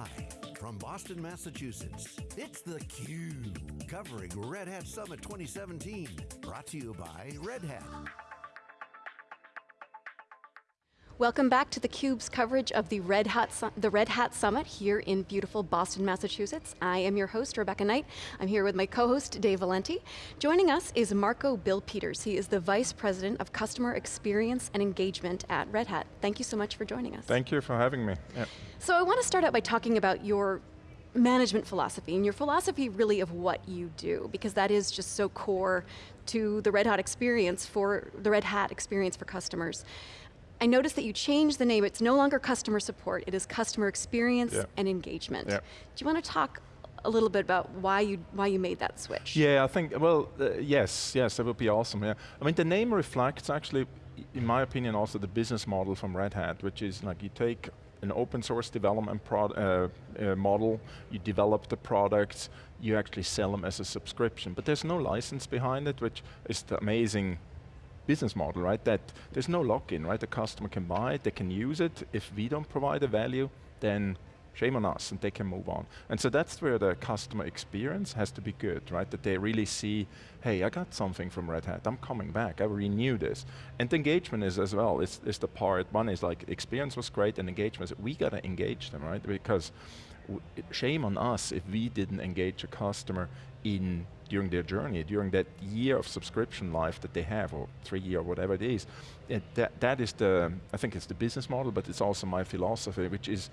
Live from Boston, Massachusetts, it's theCUBE, covering Red Hat Summit 2017. Brought to you by Red Hat. Welcome back to theCUBE's coverage of the Red, Hat the Red Hat Summit here in beautiful Boston, Massachusetts. I am your host, Rebecca Knight. I'm here with my co-host, Dave Vellante. Joining us is Marco Bill Peters. He is the Vice President of Customer Experience and Engagement at Red Hat. Thank you so much for joining us. Thank you for having me. So I want to start out by talking about your management philosophy and your philosophy really of what you do because that is just so core to the Red Hat experience for the Red Hat experience for customers. I noticed that you changed the name. It's no longer customer support. It is customer experience yeah. and engagement. Yeah. Do you want to talk a little bit about why you why you made that switch? Yeah, I think well, uh, yes, yes, that would be awesome. Yeah, I mean the name reflects actually, in my opinion, also the business model from Red Hat, which is like you take an open source development uh, uh, model, you develop the products, you actually sell them as a subscription, but there's no license behind it, which is the amazing business model, right? That there's no lock-in, right? The customer can buy it, they can use it. If we don't provide a value, then shame on us and they can move on. And so that's where the customer experience has to be good, right? That they really see, hey, I got something from Red Hat, I'm coming back, I renew this. And engagement is as well, it's, it's the part, one is like experience was great and engagement, is, we got to engage them, right? Because shame on us if we didn't engage a customer in during their journey, during that year of subscription life that they have, or three year, or whatever it is. It, that, that is the, I think it's the business model, but it's also my philosophy, which is,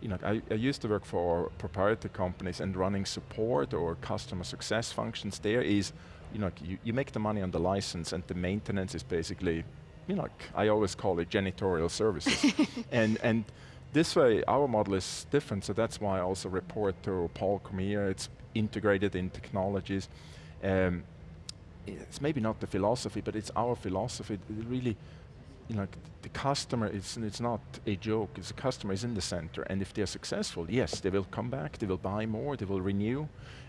you know, I, I used to work for proprietary companies and running support or customer success functions there is, you know, you, you make the money on the license and the maintenance is basically, you know, I always call it janitorial services. and, and this way, our model is different, so that's why I also report to Paul Cormier. It's integrated in technologies. Um, it's maybe not the philosophy, but it's our philosophy. Really, you know, the customer, it's, it's not a joke, it's the customer is in the center, and if they're successful, yes, they will come back, they will buy more, they will renew,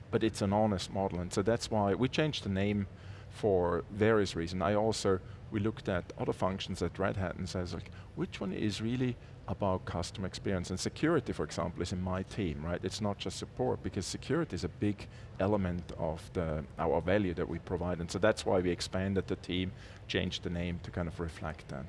but it's an honest model, and so that's why we changed the name for various reasons. I also, we looked at other functions at Red Hat and says like, which one is really about customer experience. And security, for example, is in my team, right? It's not just support, because security is a big element of the, our value that we provide. And so that's why we expanded the team, changed the name to kind of reflect that.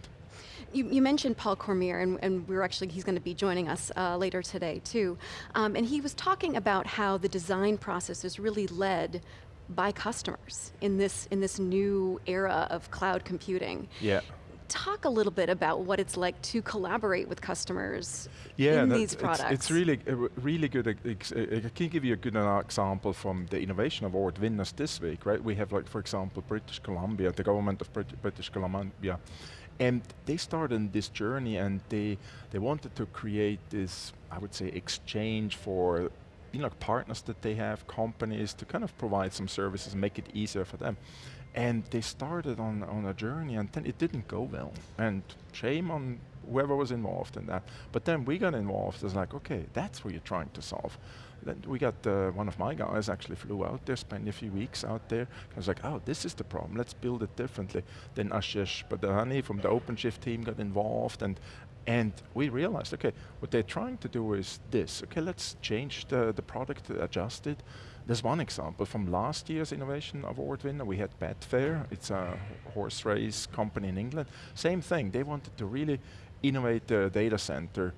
You, you, mentioned Paul Cormier, and, and, we're actually, he's going to be joining us uh, later today too. Um, and he was talking about how the design process is really led by customers in this, in this new era of cloud computing. Yeah talk a little bit about what it's like to collaborate with customers yeah, in these products. It's, it's really, uh, really good. Uh, I uh, uh, can give you a good example from the Innovation Award winners this week, right? We have like, for example, British Columbia, the government of Brit British Columbia, and they started this journey and they, they wanted to create this, I would say, exchange for you know, partners that they have, companies, to kind of provide some services, make it easier for them. And they started on, on a journey and then it didn't go well. And shame on whoever was involved in that. But then we got involved it's like, okay, that's what you're trying to solve. Then we got, uh, one of my guys actually flew out there, spent a few weeks out there. I was like, oh, this is the problem, let's build it differently. Then Ashesh Badani from the OpenShift team got involved and and we realized, okay, what they're trying to do is this. Okay, let's change the, the product, adjust it. There's one example from last year's Innovation Award winner. We had Betfair. It's a horse race company in England. Same thing. They wanted to really innovate their data center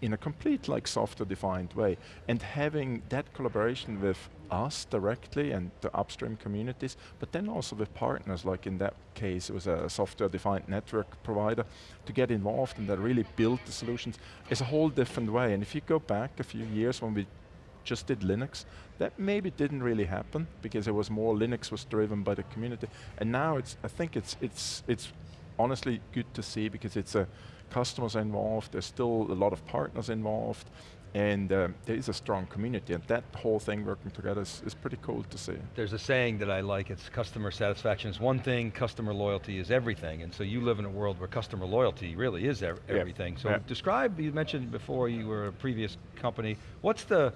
in a complete like software-defined way. And having that collaboration with us directly and the upstream communities, but then also with partners, like in that case, it was a software-defined network provider, to get involved and that really build the solutions is a whole different way. And if you go back a few years when we just did Linux, that maybe didn't really happen because it was more Linux was driven by the community. And now it's, I think it's, it's, it's honestly good to see because it's a, customers involved, there's still a lot of partners involved, and um, there is a strong community, and that whole thing working together is, is, pretty cool to see. There's a saying that I like, it's customer satisfaction is one thing, customer loyalty is everything, and so you live in a world where customer loyalty really is everything. Yeah. So yeah. describe, you mentioned before you were a previous company, what's the,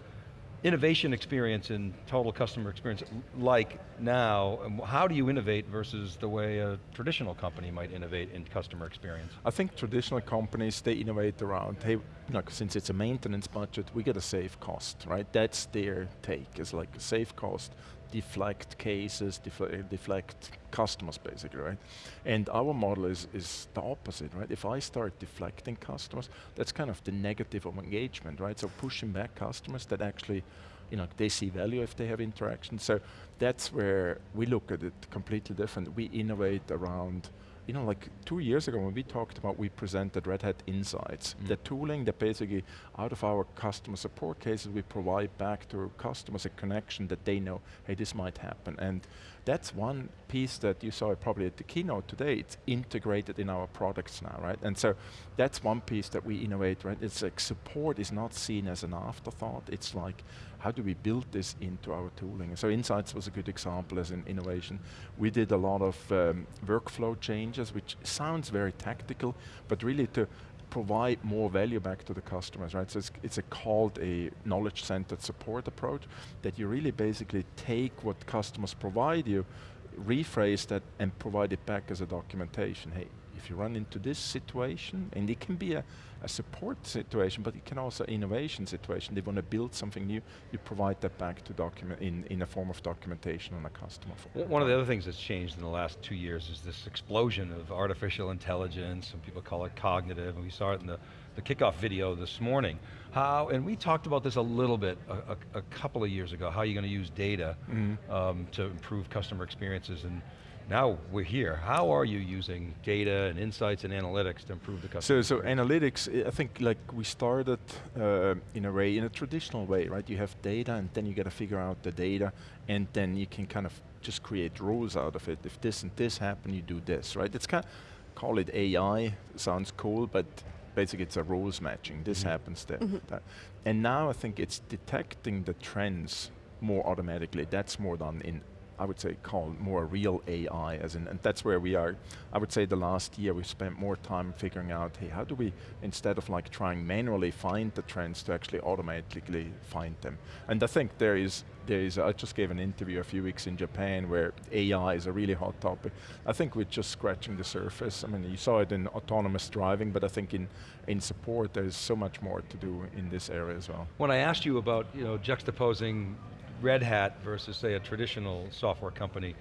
innovation experience and total customer experience like now? Um, how do you innovate versus the way a traditional company might innovate in customer experience? I think traditional companies, they innovate around, hey, like, since it's a maintenance budget, we got to save cost, right? That's their take, it's like a save cost, deflect cases, defle uh, deflect customers basically, right? And our model is, is the opposite, right? If I start deflecting customers, that's kind of the negative of engagement, right? So pushing back customers that actually, you know, they see value if they have interaction. So that's where we look at it completely different. We innovate around you know, like two years ago when we talked about, we presented Red Hat Insights, mm. the tooling that basically out of our customer support cases, we provide back to customers a connection that they know, hey, this might happen. And that's one piece that you saw probably at the keynote today, it's integrated in our products now, right? And so that's one piece that we innovate, right? It's like support is not seen as an afterthought, it's like, how do we build this into our tooling? So Insights was a good example as an innovation. We did a lot of um, workflow changes, which sounds very tactical, but really to provide more value back to the customers, right? So it's, it's a called a knowledge-centered support approach that you really basically take what customers provide you, rephrase that and provide it back as a documentation. Hey, if you run into this situation, and it can be a, a support situation, but it can also innovation situation. They want to build something new, you provide that back to document in, in a form of documentation on a customer. One of the other things that's changed in the last two years is this explosion of artificial intelligence, some people call it cognitive, and we saw it in the, the kickoff video this morning. How, and we talked about this a little bit a, a, a couple of years ago, how you're going to use data mm -hmm. um, to improve customer experiences and now we're here. How are you using data and insights and analytics to improve the customer? So, so analytics, I think like we started uh, in a way, in a traditional way, right? You have data and then you got to figure out the data and then you can kind of just create rules out of it. If this and this happen, you do this, right? It's kind of, call it AI, sounds cool, but basically it's a rules matching. This mm -hmm. happens, that, mm -hmm. And now I think it's detecting the trends more automatically. That's more done in I would say, call more real AI, as in, and that's where we are. I would say the last year we spent more time figuring out, hey, how do we, instead of like trying manually find the trends, to actually automatically find them. And I think there is, there is, I just gave an interview a few weeks in Japan where AI is a really hot topic. I think we're just scratching the surface. I mean, you saw it in autonomous driving, but I think in, in support there's so much more to do in this area as well. When I asked you about, you know, juxtaposing Red Hat versus say a traditional software company,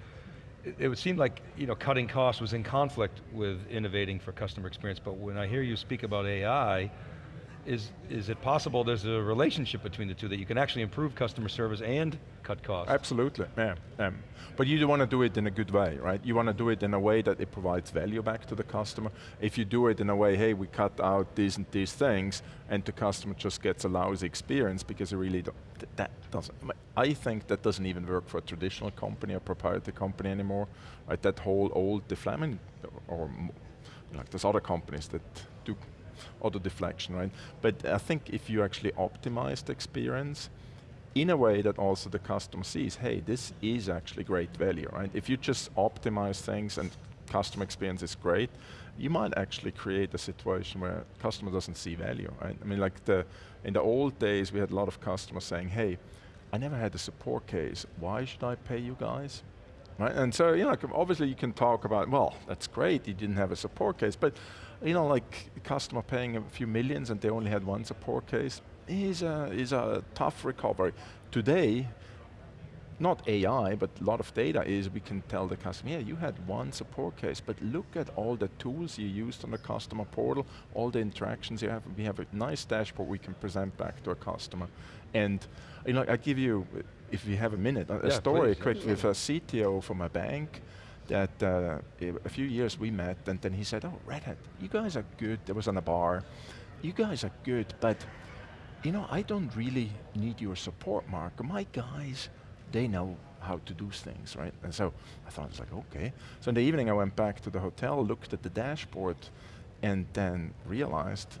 it, would seem like you know, cutting costs was in conflict with innovating for customer experience, but when I hear you speak about AI, is, is it possible there's a relationship between the two, that you can actually improve customer service and cut costs? Absolutely, yeah. Um, but you want to do it in a good way, right? You want to do it in a way that it provides value back to the customer. If you do it in a way, hey, we cut out these and these things, and the customer just gets a lousy experience because it really that doesn't, I think that doesn't even work for a traditional company, a proprietary company anymore. Right, that whole old deflamming, or like there's other companies that do auto deflection, right? But I think if you actually optimize the experience in a way that also the customer sees, hey, this is actually great value, right? If you just optimize things and customer experience is great, you might actually create a situation where customer doesn't see value, right? I mean, like the, in the old days, we had a lot of customers saying, hey, I never had a support case, why should I pay you guys? Right? And so, you know, obviously you can talk about, well, that's great, you didn't have a support case, but you know, like customer paying a few millions and they only had one support case is a, is a tough recovery. Today, not AI, but a lot of data is we can tell the customer, yeah, you had one support case, but look at all the tools you used on the customer portal, all the interactions you have. We have a nice dashboard we can present back to a customer. And you know, I give you, if we have a minute, a, yeah, story please, quick yeah. with a CTO from a bank that uh, a few years we met and then he said, oh, Red Hat, you guys are good. There was on a bar. You guys are good, but you know, I don't really need your support, Mark. My guys, they know how to do things, right? And so I thought, it's like, okay. So in the evening I went back to the hotel, looked at the dashboard, and then realized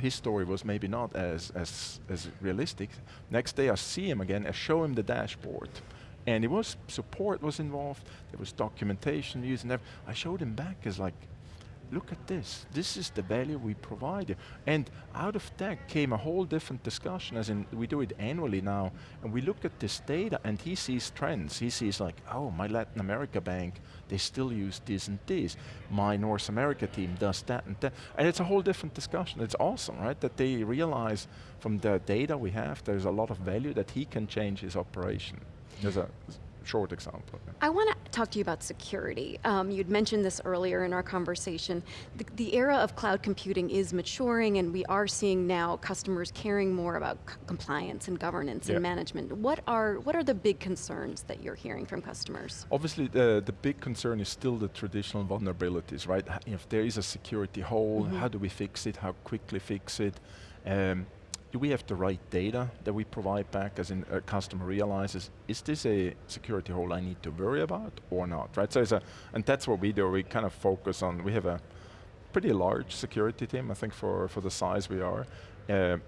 his story was maybe not as, as, as realistic. Next day I see him again, I show him the dashboard. And it was, support was involved, there was documentation used, and I showed him back as like, look at this. This is the value we provide. And out of that came a whole different discussion, as in we do it annually now, and we look at this data and he sees trends. He sees like, oh, my Latin America bank, they still use this and this. My North America team does that and that. And it's a whole different discussion. It's awesome, right? That they realize from the data we have, there's a lot of value that he can change his operation. There's a short example. I want to talk to you about security. Um, you'd mentioned this earlier in our conversation. The, the, era of cloud computing is maturing and we are seeing now customers caring more about compliance and governance yeah. and management. What are, what are the big concerns that you're hearing from customers? Obviously the, the big concern is still the traditional vulnerabilities, right? If there is a security hole, mm -hmm. how do we fix it? How quickly fix it? Um, do we have the right data that we provide back as in a customer realizes, is this a security hole I need to worry about or not, right? So it's a, and that's what we do, we kind of focus on, we have a pretty large security team, I think for, for the size we are, uh,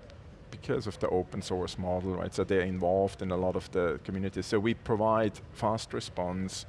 because of the open source model, right? So they're involved in a lot of the community. So we provide fast response,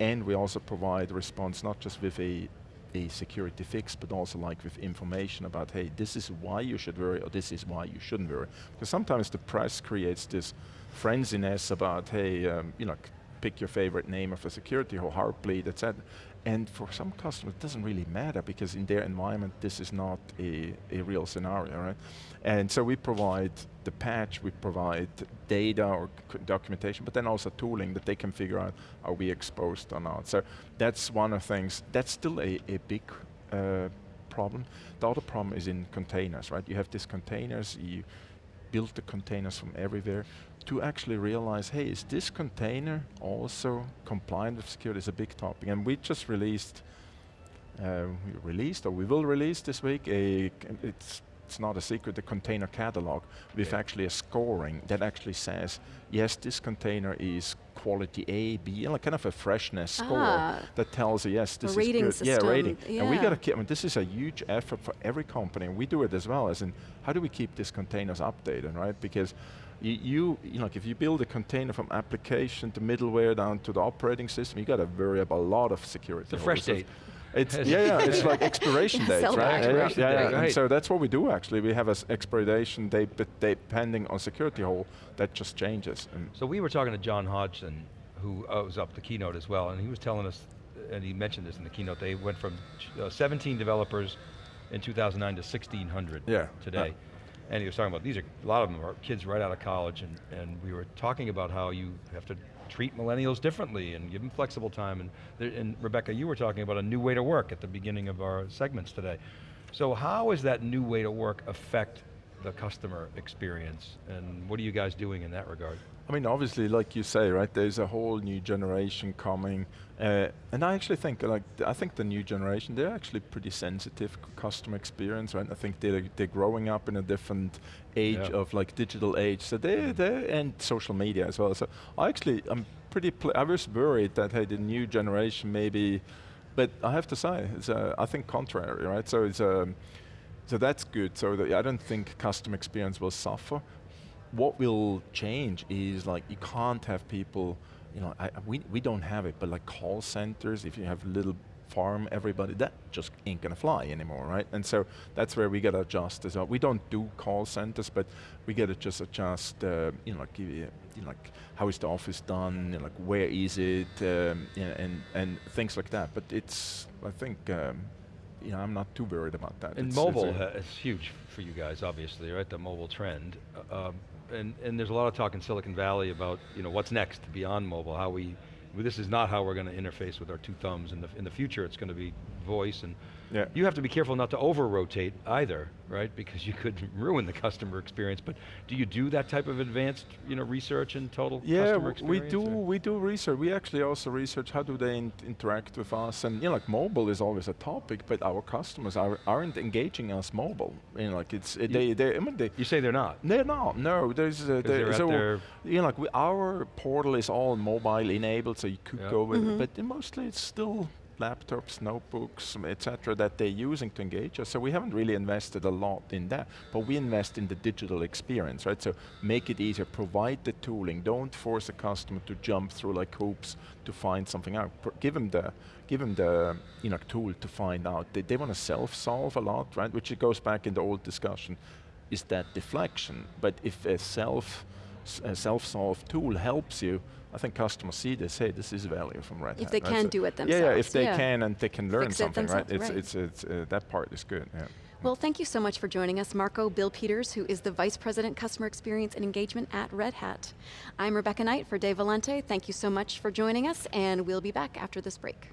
and we also provide response not just with a a security fix, but also like with information about, hey, this is why you should worry, or this is why you shouldn't worry. Because sometimes the press creates this frenziness about, hey, um, you know, pick your favorite name of a security or Heartbleed, etc. And for some customers, it doesn't really matter because in their environment, this is not a, a real scenario, right? And so we provide the patch, we provide data or documentation, but then also tooling that they can figure out, are we exposed or not? So that's one of the things, that's still a, a big uh, problem. The other problem is in containers, right? You have these containers, you build the containers from everywhere to actually realize, hey, is this container also compliant with security is a big topic. And we just released, uh, released, or we will release this week, a, it's it's not a secret, the container catalog with yeah. actually a scoring that actually says, yes, this container is quality A, B, like kind of a freshness ah. score that tells you, yes, this a is good. System. Yeah, rating. Yeah. And we got to keep, I mean, this is a huge effort for every company, and we do it as well, as in, how do we keep these containers updated, right? Because you, you, you know, like if you build a container from application to middleware down to the operating system, you got to worry about a a lot of security. The fresh date. It's yeah, yeah. It's like expiration dates, right? Expiration yeah, yeah. Date, yeah. And so that's what we do actually. We have an expiration date, but depending on security hole, that just changes. And so we were talking to John Hodgson, who uh, was up the keynote as well, and he was telling us, and he mentioned this in the keynote. They went from uh, 17 developers in 2009 to 1,600 yeah. today. and he was talking about these are a lot of them are kids right out of college, and and we were talking about how you have to treat millennials differently and give them flexible time. And, there, and Rebecca, you were talking about a new way to work at the beginning of our segments today. So how is that new way to work affect the customer experience? And what are you guys doing in that regard? I mean, obviously, like you say, right, there's a whole new generation coming, uh, and I actually think, like, I think the new generation, they're actually pretty sensitive customer experience, right? I think they're, they're growing up in a different age yeah. of like digital age, so they, mm. they and social media as well. So I actually, I'm pretty, I was worried that, hey, the new generation maybe, but I have to say, it's, uh, I think contrary, right? So it's, um, so that's good. So I don't think customer experience will suffer what will change is like you can't have people, you know, I, we, we don't have it, but like call centers, if you have a little farm everybody, that just ain't gonna fly anymore, right? And so that's where we gotta adjust as well. We don't do call centers, but we gotta just adjust, uh, you know, like, you know, like how is the office done, you know, like where is it, um, you know, and, and things like that. But it's, I think, um, you know, I'm not too worried about that. And it's, mobile is huge for you guys, obviously, right? The mobile trend. Uh, um, and, and there's a lot of talk in Silicon Valley about you know what's next beyond mobile, how we, this is not how we're going to interface with our two thumbs. In the, in the future, it's going to be voice and yeah. You have to be careful not to over-rotate either, right? Because you could ruin the customer experience, but do you do that type of advanced you know, research and total yeah, customer experience? we do, or? we do research. We actually also research how do they in interact with us, and you know, like mobile is always a topic, but our customers are, aren't engaging us mobile. You know, like it's, you, they, they, I mean, they, You say they're not? They're not, no. There's, uh, there, so, you know, like we, our portal is all mobile enabled, so you could go with mm -hmm. it, but mostly it's still laptops, notebooks, etc., that they're using to engage us. So we haven't really invested a lot in that, but we invest in the digital experience, right? So make it easier, provide the tooling. Don't force a customer to jump through like hoops to find something out. Give them the give them the you know tool to find out. They, they want to self-solve a lot, right? Which it goes back in the old discussion. Is that deflection? But if a self a self-solve tool helps you, I think customers see this, hey, this is value from Red Hat. If they right? can so do it themselves. yeah, if they yeah. can and they can learn Fix it something, right? It's, right. it's, it's, uh, that part is good, yeah. Well, thank you so much for joining us, Marco Bill Peters, who is the Vice President Customer Experience and Engagement at Red Hat. I'm Rebecca Knight for Dave Vellante. Thank you so much for joining us, and we'll be back after this break.